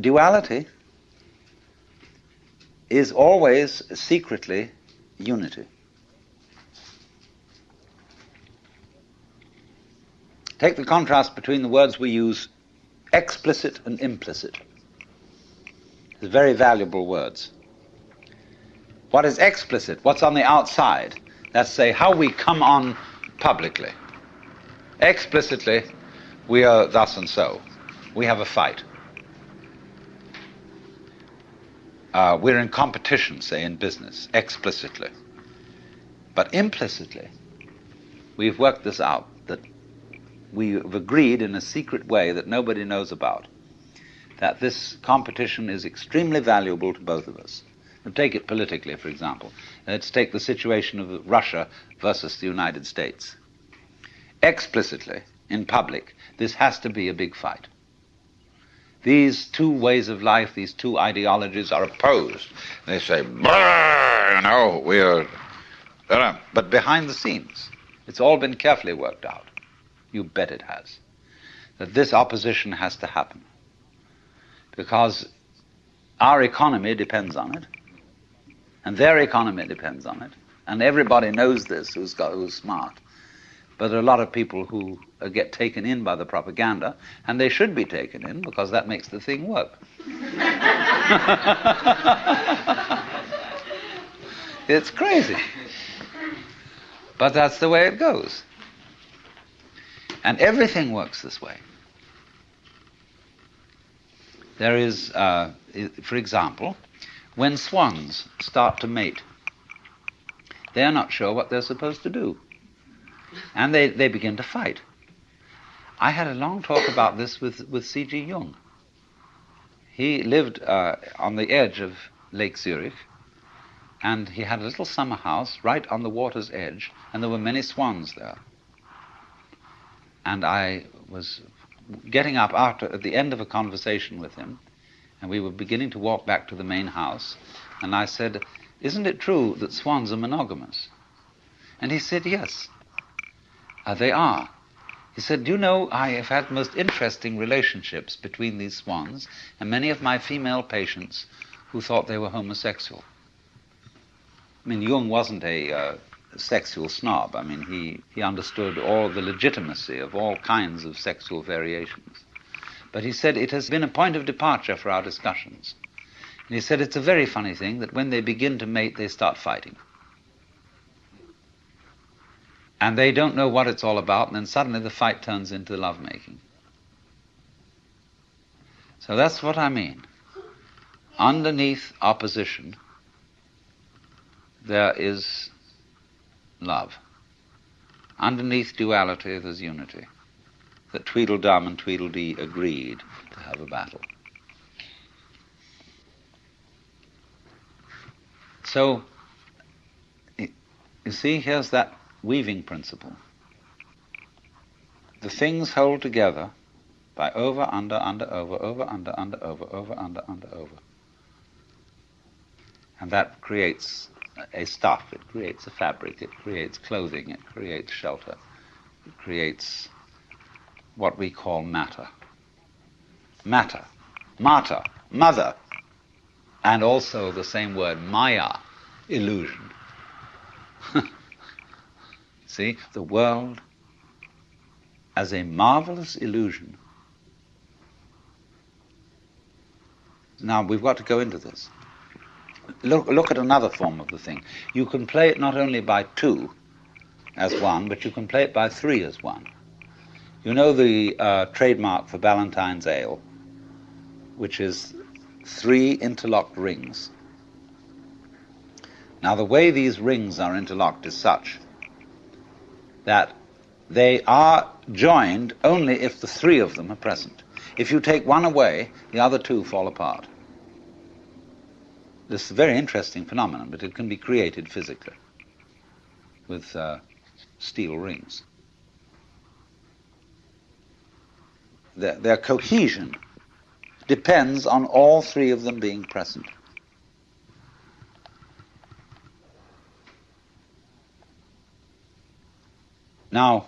duality is always secretly unity. Take the contrast between the words we use explicit and implicit. They're very valuable words. What is explicit? What's on the outside? That's say how we come on publicly. Explicitly, we are thus and so. We have a fight. Uh, we're in competition, say, in business, explicitly. But implicitly, we've worked this out that we've agreed in a secret way that nobody knows about that this competition is extremely valuable to both of us. And take it politically, for example. Let's take the situation of Russia versus the United States. Explicitly, in public, this has to be a big fight. These two ways of life, these two ideologies are opposed. They say, you know, we are. Uh, but behind the scenes, it's all been carefully worked out. You bet it has. That this opposition has to happen. Because our economy depends on it, and their economy depends on it, and everybody knows this who's, got, who's smart. But there are a lot of people who uh, get taken in by the propaganda, and they should be taken in because that makes the thing work. it's crazy. But that's the way it goes. And everything works this way. There is, uh, for example, when swans start to mate, they are not sure what they're supposed to do and they, they begin to fight. I had a long talk about this with, with C.G. Jung. He lived uh, on the edge of Lake Zurich, and he had a little summer house right on the water's edge, and there were many swans there. And I was getting up after at the end of a conversation with him, and we were beginning to walk back to the main house, and I said, "Isn't it true that swans are monogamous?" And he said, "Yes." Uh, they are. He said, Do you know, I have had most interesting relationships between these swans and many of my female patients who thought they were homosexual. I mean, Jung wasn't a uh, sexual snob. I mean, he, he understood all the legitimacy of all kinds of sexual variations. But he said it has been a point of departure for our discussions. And he said it's a very funny thing that when they begin to mate, they start fighting and they don't know what it's all about, and then suddenly the fight turns into lovemaking. So that's what I mean. Underneath opposition, there is love. Underneath duality, there's unity. That Tweedledum and Tweedledee agreed to have a battle. So, you see, here's that weaving principle. The things hold together by over, under, under, over, over, under, under, over, over, under, under, over. And that creates a stuff, it creates a fabric, it creates clothing, it creates shelter, it creates what we call matter. Matter, matter, mother, and also the same word maya, illusion. See, the world as a marvelous illusion. Now, we've got to go into this. Look, look at another form of the thing. You can play it not only by two as one, but you can play it by three as one. You know the uh, trademark for Ballantine's Ale, which is three interlocked rings. Now, the way these rings are interlocked is such that they are joined only if the three of them are present. If you take one away, the other two fall apart. This is a very interesting phenomenon, but it can be created physically with uh, steel rings. Their, their cohesion depends on all three of them being present. Now,